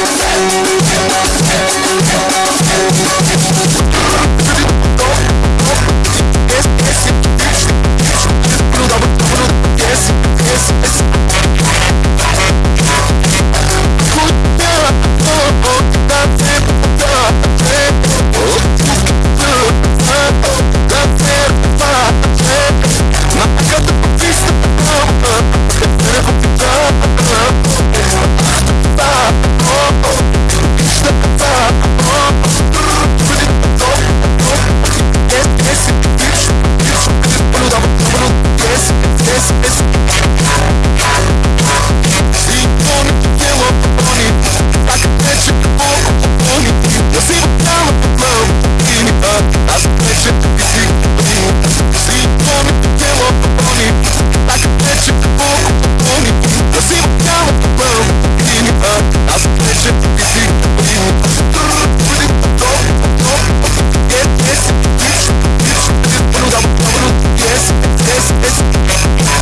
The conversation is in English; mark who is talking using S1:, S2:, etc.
S1: Thank you.
S2: this, this.